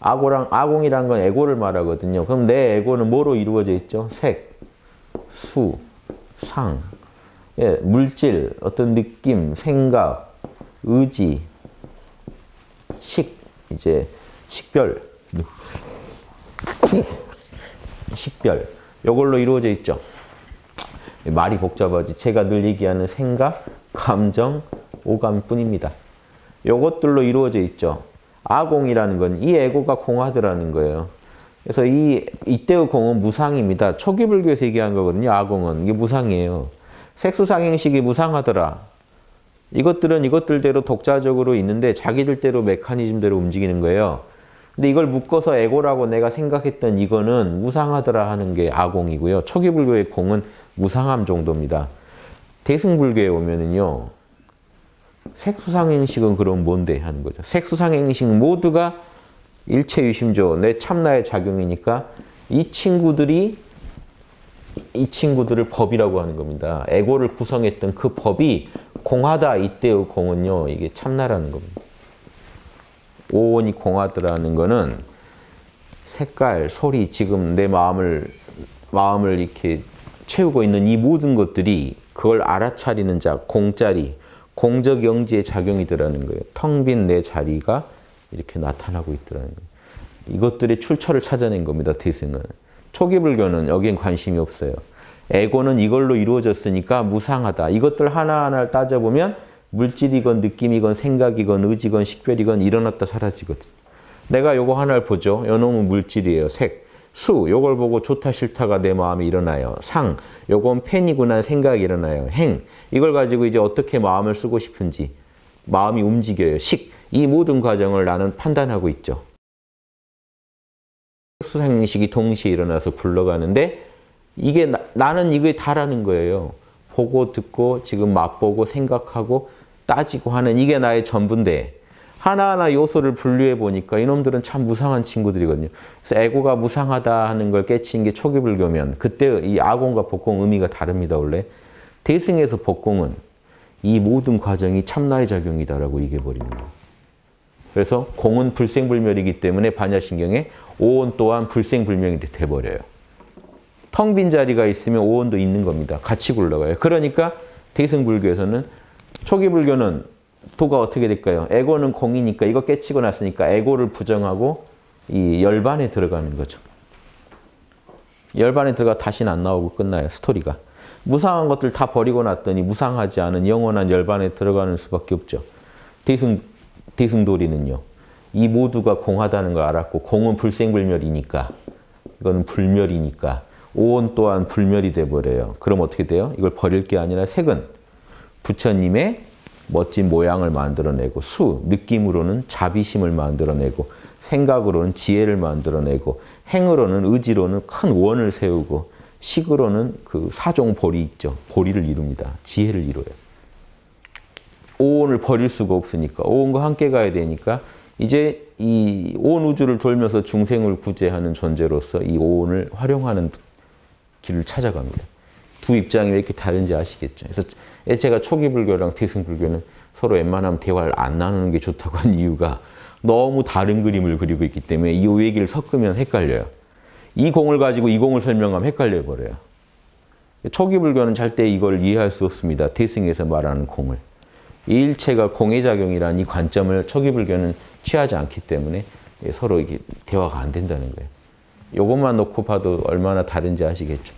아고랑 아공이란 건 에고를 말하거든요. 그럼 내 에고는 뭐로 이루어져 있죠? 색, 수, 상, 예, 물질, 어떤 느낌, 생각, 의지, 식, 이제 식별, 식별. 이걸로 이루어져 있죠. 말이 복잡하지. 제가 늘 얘기하는 생각, 감정, 오감뿐입니다. 요것들로 이루어져 있죠. 아공이라는 건이 에고가 공하더라는 거예요. 그래서 이 이때의 공은 무상입니다. 초기 불교에서 얘기한 거거든요. 아공은 이게 무상이에요. 색수상행식이 무상하더라. 이것들은 이것들대로 독자적으로 있는데 자기들대로 메커니즘대로 움직이는 거예요. 근데 이걸 묶어서 에고라고 내가 생각했던 이거는 무상하더라 하는 게 아공이고요. 초기 불교의 공은 무상함 정도입니다. 대승불교에 오면은요. 색수상행식은 그럼 뭔데 하는 거죠. 색수상행식 모두가 일체유심조, 내 참나의 작용이니까 이 친구들이 이 친구들을 법이라고 하는 겁니다. 에고를 구성했던 그 법이 공하다 이때의 공은요. 이게 참나라는 겁니다. 오온이 공하더라는 거는 색깔, 소리, 지금 내 마음을 마음을 이렇게 채우고 있는 이 모든 것들이 그걸 알아차리는 자, 공짜리, 공적 영지의 작용이 더라는 거예요. 텅 빈 내 자리가 이렇게 나타나고 있더라는 거예요. 이것들의 출처를 찾아낸 겁니다. 대승은. 초기 불교는 여기엔 관심이 없어요. 에고는 이걸로 이루어졌으니까 무상하다. 이것들 하나하나를 따져보면 물질이건 느낌이건 생각이건 의지건 식별이건 일어났다 사라지거든. 내가 요거 하나를 보죠. 요놈은 물질이에요. 색. 수, 요걸 보고 좋다 싫다가 내 마음에 일어나요. 상, 요건 팬이구나 생각이 일어나요. 행, 이걸 가지고 이제 어떻게 마음을 쓰고 싶은지 마음이 움직여요. 식, 이 모든 과정을 나는 판단하고 있죠. 수상식이 동시에 일어나서 굴러가는데 이게 나, 는 이게 다라는 거예요. 보고 듣고 지금 맛보고 생각하고 따지고 하는 이게 나의 전부인데 하나하나 요소를 분류해 보니까 이놈들은 참 무상한 친구들이거든요. 그래서 에고가 무상하다 하는 걸 깨친 게 초기 불교면 그때 이 아공과 복공 의미가 다릅니다. 원래 대승에서 복공은 이 모든 과정이 참나의 작용이다라고 얘기해버리는 거예요. 그래서 공은 불생불멸이기 때문에 반야신경에 오온 또한 불생불명이 돼버려요. 텅 빈 자리가 있으면 오온도 있는 겁니다. 같이 굴러가요. 그러니까 대승불교에서는 초기 불교는 도가 어떻게 될까요? 에고는 공이니까 이거 깨치고 났으니까 에고를 부정하고 이 열반에 들어가는 거죠. 열반에 들어가 다시는 안 나오고 끝나요. 스토리가. 무상한 것들 다 버리고 났더니 무상하지 않은 영원한 열반에 들어가는 수밖에 없죠. 대승, 대승도리는요. 이 모두가 공하다는 걸 알았고 공은 불생불멸이니까 이거는 불멸이니까 오온 또한 불멸이 돼버려요. 그럼 어떻게 돼요? 이걸 버릴 게 아니라 색은 부처님의 멋진 모양을 만들어내고 수, 느낌으로는 자비심을 만들어내고 생각으로는 지혜를 만들어내고 행으로는 의지로는 큰 원을 세우고 식으로는 그 사종 보리 있죠. 보리를 이룹니다. 지혜를 이뤄요. 오온을 버릴 수가 없으니까 오온과 함께 가야 되니까 이제 이 온 우주를 돌면서 중생을 구제하는 존재로서 이 오온을 활용하는 길을 찾아갑니다. 두 입장이 왜 이렇게 다른지 아시겠죠. 그래서 제가 초기 불교랑 대승 불교는 서로 웬만하면 대화를 안 나누는 게 좋다고 한 이유가 너무 다른 그림을 그리고 있기 때문에 이 얘기를 섞으면 헷갈려요. 이 공을 가지고 이 공을 설명하면 헷갈려 버려요. 초기 불교는 절대 이걸 이해할 수 없습니다. 대승에서 말하는 공을. 일체가 공의 작용이라는 이 관점을 초기 불교는 취하지 않기 때문에 서로 이게 대화가 안 된다는 거예요. 이것만 놓고 봐도 얼마나 다른지 아시겠죠.